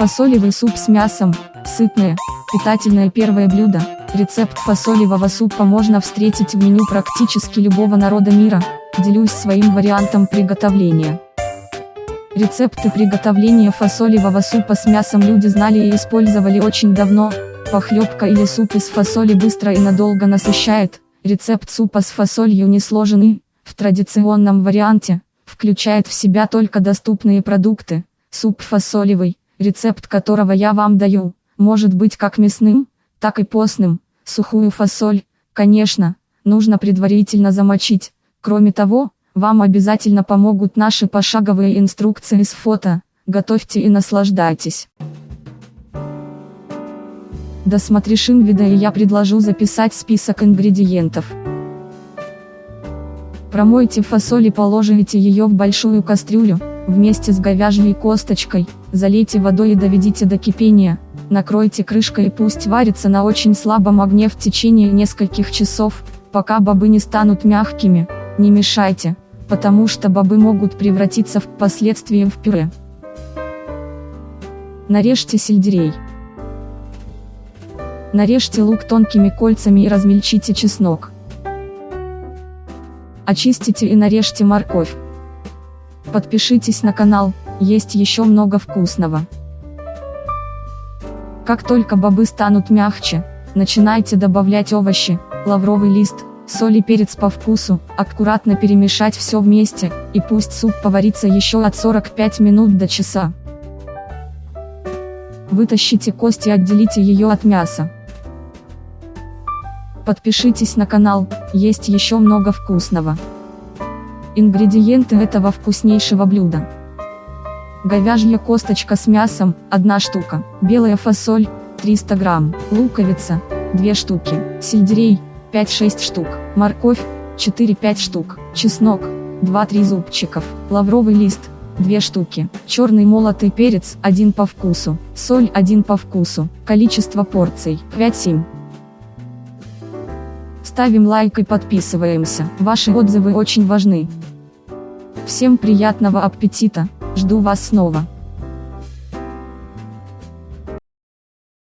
Фасолевый суп с мясом, сытное, питательное первое блюдо. Рецепт фасолевого супа можно встретить в меню практически любого народа мира, делюсь своим вариантом приготовления. Рецепты приготовления фасолевого супа с мясом люди знали и использовали очень давно, похлебка или суп из фасоли быстро и надолго насыщает, рецепт супа с фасолью несложный, в традиционном варианте, включает в себя только доступные продукты, суп фасолевый, рецепт которого я вам даю, может быть как мясным, так и постным, сухую фасоль, конечно, нужно предварительно замочить, кроме того, вам обязательно помогут наши пошаговые инструкции с фото, готовьте и наслаждайтесь. Досмотришим видео и я предложу записать список ингредиентов. Промойте фасоль и положите ее в большую кастрюлю, вместе с говяжьей косточкой, залейте водой и доведите до кипения, накройте крышкой и пусть варится на очень слабом огне в течение нескольких часов, пока бобы не станут мягкими, не мешайте, потому что бобы могут превратиться впоследствии в пюре. Нарежьте сельдерей. Нарежьте лук тонкими кольцами и размельчите чеснок. Очистите и нарежьте морковь. Подпишитесь на канал, есть еще много вкусного. Как только бобы станут мягче, начинайте добавлять овощи, лавровый лист, соль и перец по вкусу, аккуратно перемешать все вместе, и пусть суп поварится еще от 45 минут до часа. Вытащите кость и отделите ее от мяса. Подпишитесь на канал, есть еще много вкусного. Ингредиенты этого вкуснейшего блюда. Говяжья косточка с мясом, 1 штука, белая фасоль, 300 грамм, луковица, 2 штуки, сельдерей, 5-6 штук, морковь, 4-5 штук, чеснок, 2-3 зубчиков, лавровый лист, 2 штуки, черный молотый перец, 1 по вкусу, соль 1 по вкусу, количество порций, 5-7. Ставим лайк и подписываемся, ваши отзывы очень важны. Всем приятного аппетита, жду вас снова.